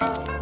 Bye.